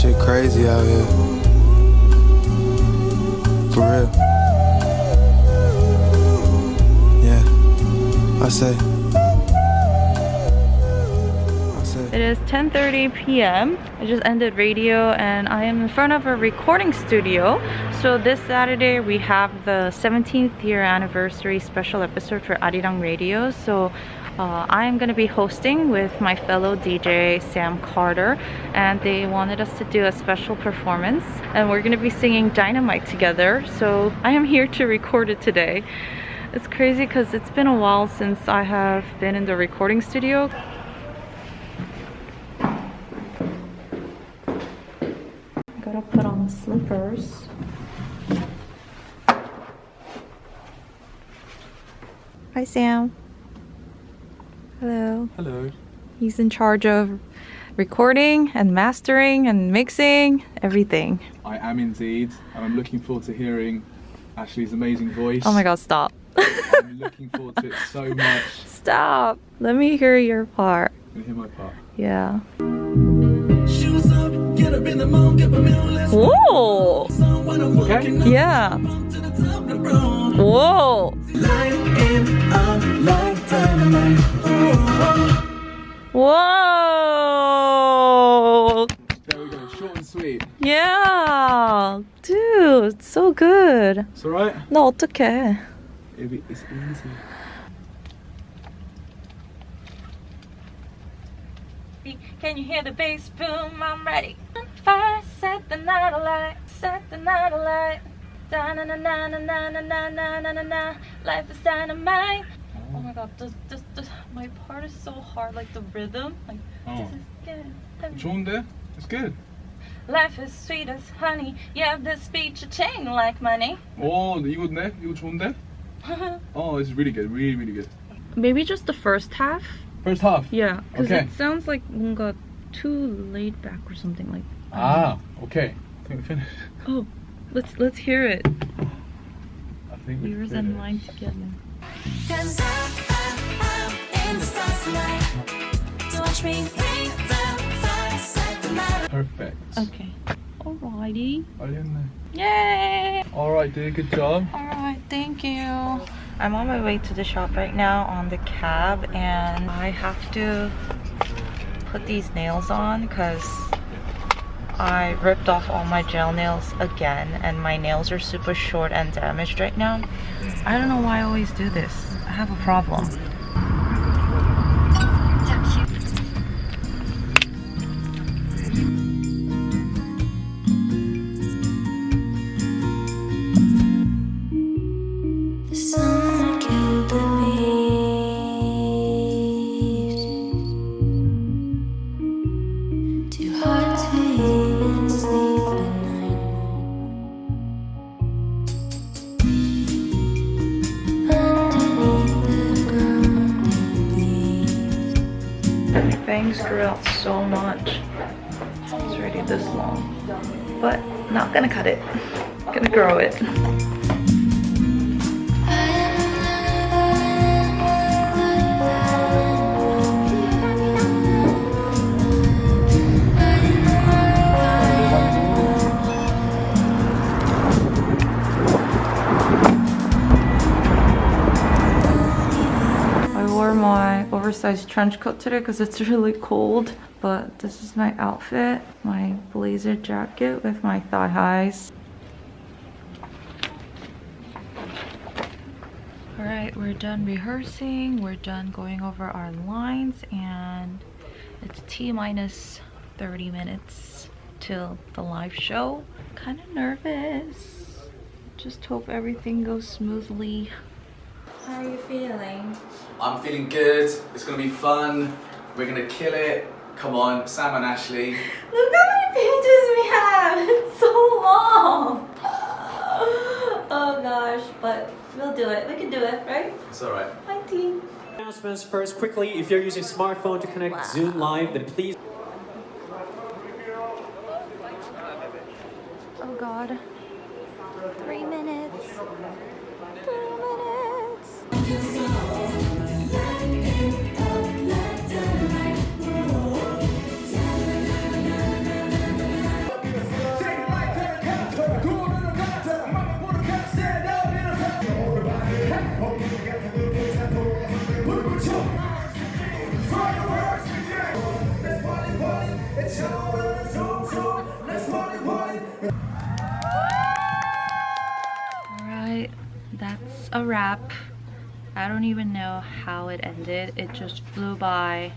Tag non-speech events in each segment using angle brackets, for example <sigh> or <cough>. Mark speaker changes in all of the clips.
Speaker 1: Shit crazy out here. For real. Yeah. I say.
Speaker 2: It is 10:30 p.m. I just ended radio and I am in front of a recording studio. So this Saturday we have the 17th year anniversary special episode for Arirang Radio. So uh, I am going to be hosting with my fellow DJ Sam Carter and they wanted us to do a special performance and we're going to be singing Dynamite together. So I am here to record it today. It's crazy because it's been a while since I have been in the recording studio. Gotta put on the slippers. Hi Sam. Hello.
Speaker 1: Hello.
Speaker 2: He's in charge of recording and mastering and mixing everything.
Speaker 3: I am indeed, and I'm looking forward to hearing Ashley's amazing voice.
Speaker 2: Oh my god, stop.
Speaker 3: I'm looking forward to it <laughs> so much.
Speaker 2: Stop. Let me hear your part.
Speaker 3: Can you hear my part?
Speaker 2: Yeah. Whoa!
Speaker 4: Okay.
Speaker 2: Yeah. Whoa! Whoa!
Speaker 3: There we go, short and sweet.
Speaker 2: Yeah! Dude, so good.
Speaker 3: It's alright?
Speaker 2: 너 어떡해.
Speaker 3: It's easy.
Speaker 2: Can you hear the bass boom? I'm ready. Fire, set the night alight, set the night alight. Da na na na na na na na na na na na. Life is dynamite. Oh my god, this, this, this, my part is so hard, like the rhythm. Like,
Speaker 3: Oh.
Speaker 2: this is good.
Speaker 3: 좋은데? It's good.
Speaker 2: Life is sweet as honey. Yeah, this speech a chain like money.
Speaker 3: 오, 이거네? 이거 좋은데? Oh, this is really good, really, really good.
Speaker 2: Maybe just the first half.
Speaker 3: First half?
Speaker 2: Yeah. Because
Speaker 3: okay.
Speaker 2: it sounds like got too laid back or something like that.
Speaker 3: Ah, okay. I think we finished.
Speaker 2: Oh, let's let's hear it.
Speaker 3: I think we
Speaker 2: and mine together.
Speaker 5: Cause I, I, in the watch me.
Speaker 3: Perfect.
Speaker 2: Okay. Yay!
Speaker 3: Alright, dear. Good job.
Speaker 2: Alright, thank you. I'm on my way to the shop right now on the cab and I have to put these nails on because I ripped off all my gel nails again and my nails are super short and damaged right now. I don't know why I always do this. I have a problem. Bangs grew out so much. It's already this long. But not gonna cut it. Gonna grow it. Oversized trench coat today because it's <laughs> really cold. But this is my outfit. My blazer jacket with my thigh highs. Alright, we're done rehearsing. We're done going over our lines and it's T minus 30 minutes till the live show. Kind of nervous. Just hope everything goes smoothly. How are you feeling?
Speaker 6: I'm feeling good. It's gonna be fun. We're gonna kill it. Come on, Sam and Ashley.
Speaker 2: Look how many pages we have! <laughs> It's so long! <sighs> Oh gosh, but we'll do it. We can do it, right?
Speaker 6: It's alright.
Speaker 2: Hi team.
Speaker 7: Announcements first quickly. If you're using smartphone to connect Zoom Live, then please
Speaker 2: Oh god. Three minutes. Three minutes. Alright, that's a wrap. I don't even know how it ended. It just flew by.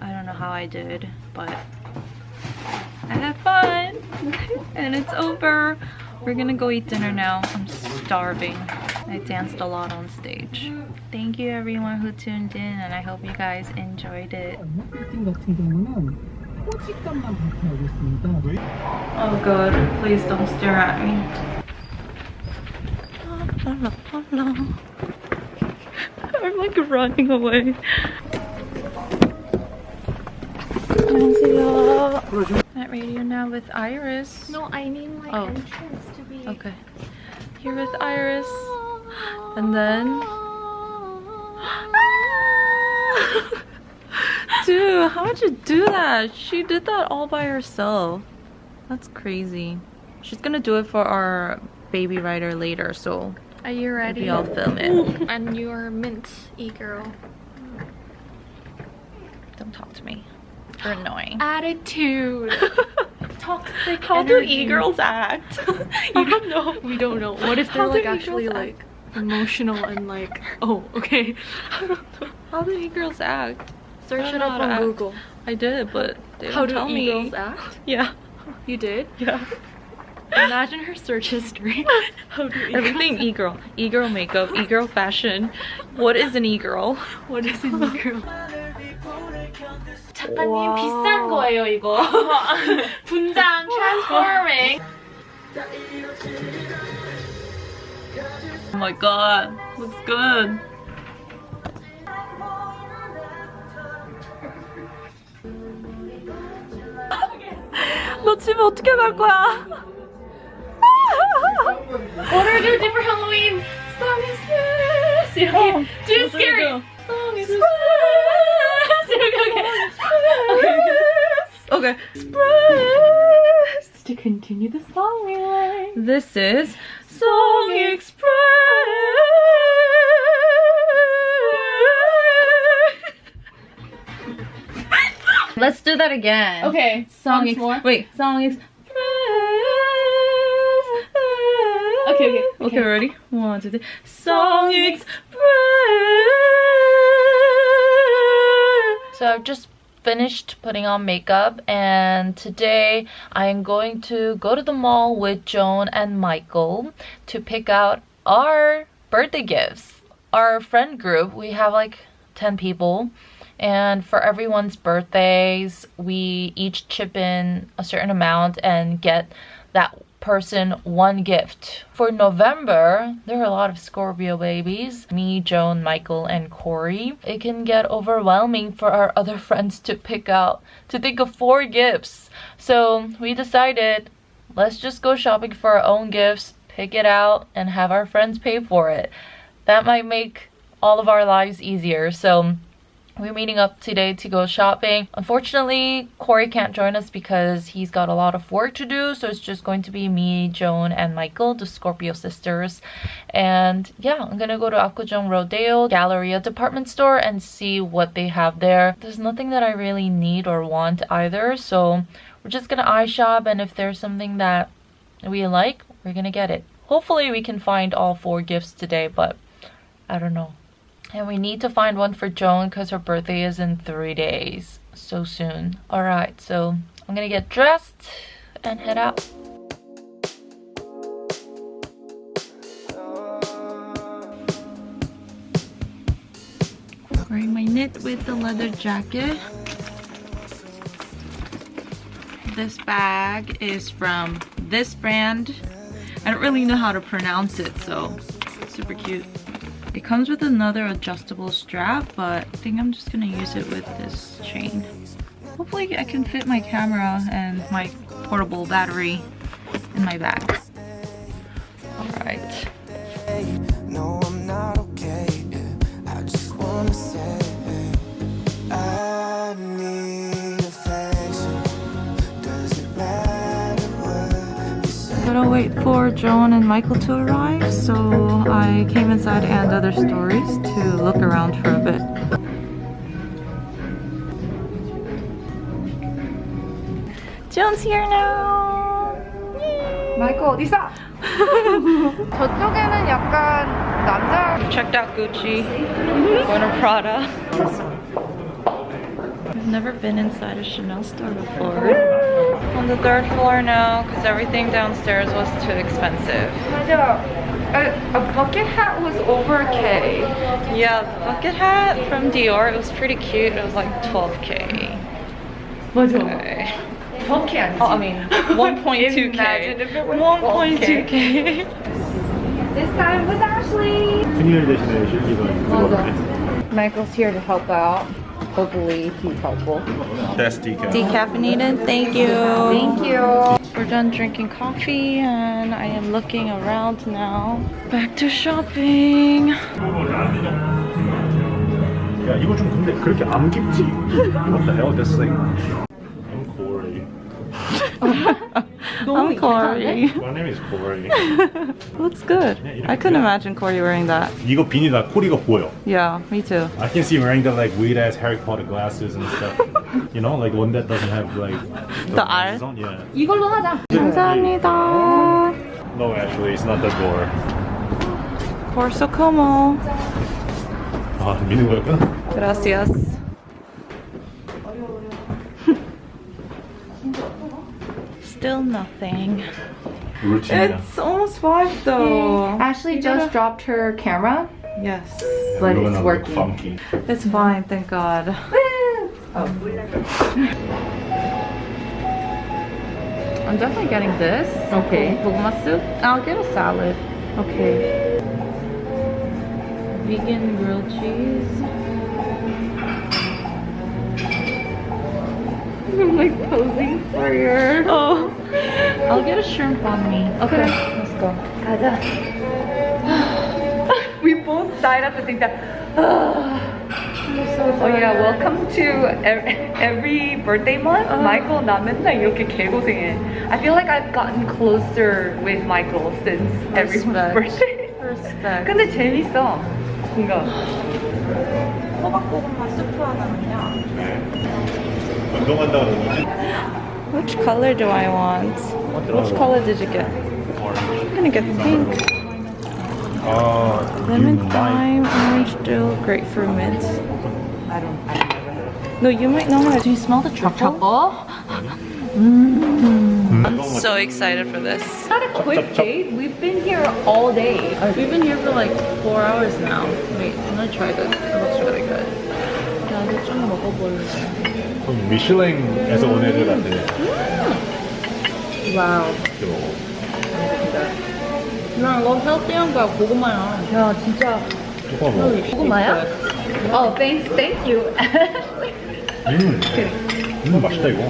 Speaker 2: I don't know how I did, but I had fun <laughs> and it's over. We're gonna go eat dinner now. I'm starving. I danced a lot on stage. Thank you everyone who tuned in and I hope you guys enjoyed it.
Speaker 8: 미팅 같은 경우는 호직감만 발표하겠습니다.
Speaker 2: Oh god, please don't stare at me. <laughs> I'm like running away. 안녕하세요. At radio now with Iris.
Speaker 9: No, I need my
Speaker 2: Oh.
Speaker 9: entrance to be.
Speaker 2: Okay. Here with Iris. And then. <gasps> Dude, how'd you do that? She did that all by herself. That's crazy. She's gonna do it for our baby rider later, so
Speaker 9: Are you ready?
Speaker 2: maybe I'll film it. <laughs>
Speaker 9: And you're mint e-girl.
Speaker 2: Don't talk to me. You're annoying. <laughs>
Speaker 9: Attitude. Toxic
Speaker 2: How do e-girls act? <laughs> you don't know.
Speaker 9: We don't know. What if they're like actually like emotional and like, oh, okay.
Speaker 2: How do e-girls act?
Speaker 9: Search
Speaker 2: I
Speaker 9: it
Speaker 2: don't know
Speaker 9: up
Speaker 2: how to
Speaker 9: on
Speaker 2: act.
Speaker 9: Google.
Speaker 2: I did, but they
Speaker 9: How
Speaker 2: don't
Speaker 9: do
Speaker 2: tell
Speaker 9: e-girls
Speaker 2: me.
Speaker 9: act?
Speaker 2: Yeah.
Speaker 9: You did?
Speaker 2: Yeah.
Speaker 9: Imagine her search history. <laughs> How do e-girls
Speaker 2: Everything e-girl. E-girl makeup, e-girl fashion. What is an e-girl?
Speaker 9: What is an e-girl? 작가님
Speaker 2: 와.
Speaker 9: 비싼 거예요 이거. <laughs> <laughs> 분장 transforming.
Speaker 2: Oh my god. Looks good. 너 집에 어떻게 갈 거야?
Speaker 9: What are you gonna do for Halloween? Song is this. 이렇게 too scary. Song is this. 이렇게 이렇게.
Speaker 2: Okay. Express. <laughs>
Speaker 9: To continue the song we like.
Speaker 2: This is Song Express. That again.
Speaker 9: Okay,
Speaker 2: Song
Speaker 9: once
Speaker 2: Ex-
Speaker 9: more.
Speaker 2: Wait, Song Express.
Speaker 9: Okay, okay,
Speaker 2: Okay, ready? One, two, three. Song Express. So I've just finished putting on makeup and today I am going to go to the mall with Joan and Michael to pick out our birthday gifts. Our friend group, we have like 10 people and for everyone's birthdays, we each chip in a certain amount and get that person one gift. For November, there are a lot of Scorpio babies me, Joan, Michael, and Corey. It can get overwhelming for our <laughs> other friends to pick out, to think of four gifts. So we decided let's just go shopping for our own gifts, pick it out, and have our friends pay for it. That might make all of our lives easier. So we're meeting up today to go shopping. Unfortunately, Corey can't join us because he's got a lot of work to do. So it's just going to be me, Joan, and Michael, the Scorpio sisters. And yeah, I'm gonna go to Apgujeong Rodeo Galleria department store and see what they have there. There's nothing that I really need or want either. So we're just gonna eye shop and if there's something that we like, we're gonna get it. Hopefully we can find all four gifts today, but I don't know. And we need to find one for Joan because her birthday is in three days. So soon. Alright, so I'm gonna get dressed and head out. Wearing my knit with the leather jacket. This bag is from this brand. I don't really know how to pronounce it, so super cute. It comes with another adjustable strap, but I think I'm just gonna use it with this chain. Hopefully I can fit my camera and my portable battery in my bag. wait for Joan and Michael to arrive, so I came inside and other stories to look around for a bit. Joan's here now!
Speaker 10: 마이크 어디 있어? <laughs>
Speaker 2: 저쪽에는 약간 남자 checked out Gucci going to Prada <laughs> I've never been inside a Chanel store before on the third floor now because everything downstairs was too expensive
Speaker 9: 맞아. A, a bucket hat was over K.
Speaker 2: yeah the bucket hat from Dior it was pretty cute it was like 12k
Speaker 9: 맞아.
Speaker 2: okay.
Speaker 9: 덕이 아니지.
Speaker 2: Oh, I mean <laughs> 1.2k
Speaker 9: Imagine if it was
Speaker 2: 1.2k
Speaker 9: This time with Ashley.
Speaker 10: 큰일 대신에 실기가 들어가네.
Speaker 9: Michael's here to help out. Hopefully he's helpful.
Speaker 10: That's decaf.
Speaker 2: Decaffeinated, thank you.
Speaker 9: Thank you.
Speaker 2: We're done drinking coffee and I am looking around now. Back to shopping.
Speaker 10: 야 이거 좀 근데 그렇게 안 깊지? What <laughs> the hell this thing? I'm Corey. My name is Corey. <laughs>
Speaker 2: Looks good. I couldn't imagine Corey wearing that.
Speaker 10: 이거 비니다 코리가 보여.
Speaker 2: Yeah, me too.
Speaker 10: I can see him wearing the like weird ass Harry Potter glasses and stuff. you know, like one that doesn't have like <laughs>
Speaker 2: The eye?
Speaker 10: lenses on. Yeah.
Speaker 9: 이걸로 하자.
Speaker 2: 감사합니다.
Speaker 10: No, actually, it's not that door.
Speaker 2: Corso como.
Speaker 10: 아 미는 거였구나.
Speaker 2: Gracias. Still nothing.
Speaker 10: Routine.
Speaker 2: It's almost five though.
Speaker 9: Ashley you just gotta... dropped her camera.
Speaker 2: Yes.
Speaker 10: Yeah, but
Speaker 9: it's working.
Speaker 10: Funky.
Speaker 2: It's fine, thank God. oh. I'm definitely getting this.
Speaker 9: Okay.
Speaker 2: Bulma soup. I'll get a salad. Okay. Vegan grilled cheese. <laughs> I'm like posing for your. Oh. I'll get a shrimp on me. Okay. Let's go. <laughs>
Speaker 9: 가자. we both died at the same time. <sighs> oh yeah, welcome to every, every birthday month. Michael 나 맨날 이렇게 개고생해. I feel like I've gotten closer with Michael since everyone's <laughs>
Speaker 2: Respect.
Speaker 9: birthday.
Speaker 2: Respect.
Speaker 9: 근데 재밌어. 뭔가.
Speaker 2: 호박고구마 스프 하나는요.
Speaker 10: 운동한다 그러지.
Speaker 2: Which color do I want? Which color did you get? I'm gonna get pink.
Speaker 10: 아,
Speaker 2: Lemon
Speaker 10: you might.
Speaker 2: thyme, orange dill, grapefruit mint.
Speaker 9: I don't. I don't know.
Speaker 2: No, you might know how. Do you smell the truffle? I'm so excited for this.
Speaker 9: Not a quick date. We've been here all day.
Speaker 2: We've been here for like four hours now. Wait, I'm gonna try this. It looks really good. 나도 좀 먹어볼래.
Speaker 10: 그럼 미슐랭에서 온 애들 같아.
Speaker 2: 와우.
Speaker 10: 이렇게 먹어.
Speaker 2: 나 이거 헬스한 거야, 고구마야.
Speaker 9: 야 진짜
Speaker 10: 조금 먹어.
Speaker 9: 고구마야? Oh, thanks, thank you.
Speaker 10: 음, 음 맛있다 이거.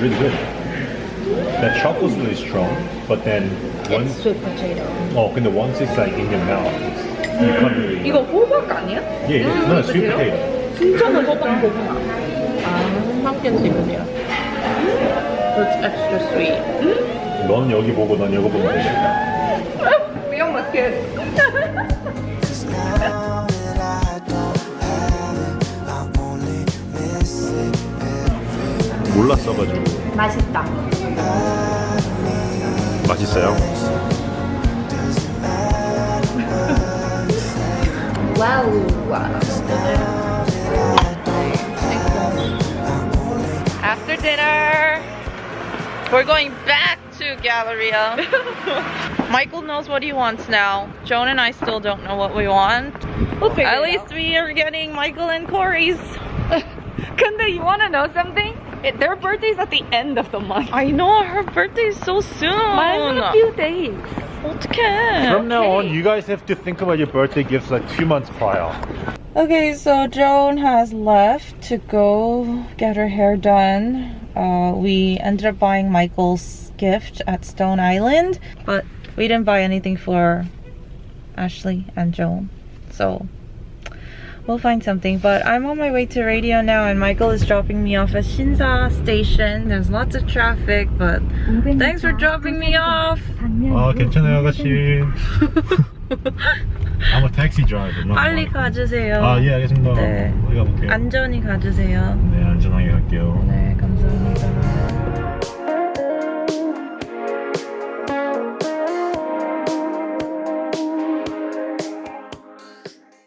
Speaker 10: Really good. That chocolate's really strong, but then once
Speaker 9: Sweet potato.
Speaker 10: oh, 근데 once it's like in your mouth, you can't really.
Speaker 9: 이거 호박 아니야?
Speaker 10: Yeah, it's not a sweet potato.
Speaker 2: 진짜는 호박 고구마. 아, 한ken 기분이야. It's extra sweet.
Speaker 10: 넌 여기 보고 넌 여기 보고.
Speaker 9: We almost
Speaker 11: every
Speaker 10: 몰랐어가지고.
Speaker 9: 맛있다.
Speaker 10: 맛있어요?
Speaker 9: 와우.
Speaker 2: After dinner, We're going back to Galleria. <laughs> Michael knows what he wants now. Joan and I still don't know what we want.
Speaker 9: We'll figure
Speaker 2: At least out. we are getting Michael and Corey's. <laughs>
Speaker 9: Kunda, you want to know something? It, their birthday's at the end of the month.
Speaker 2: I know, her birthday's so soon.
Speaker 9: Mine's in a few days.
Speaker 2: Okay.
Speaker 10: From now okay. on, you guys have to think about your birthday gifts like two months prior.
Speaker 2: Okay, so Joan has left to go get her hair done uh, we ended up buying Michael's gift at Stone Island, but we didn't buy anything for Ashley and Joel. So we'll find something. But I'm on my way to radio now and Michael is dropping me off at Sinsa station. There's lots of traffic, but thanks for dropping me off.
Speaker 10: Oh, 괜찮아요, 아가씨. <laughs> I'm a taxi driver.
Speaker 2: 빨리 가주세요.
Speaker 10: 아, 예, 알겠습니다.
Speaker 2: 네.
Speaker 10: 가볼게요.
Speaker 2: 안전히 가주세요.
Speaker 10: 네, 갈게요.
Speaker 2: 네, 감사합니다.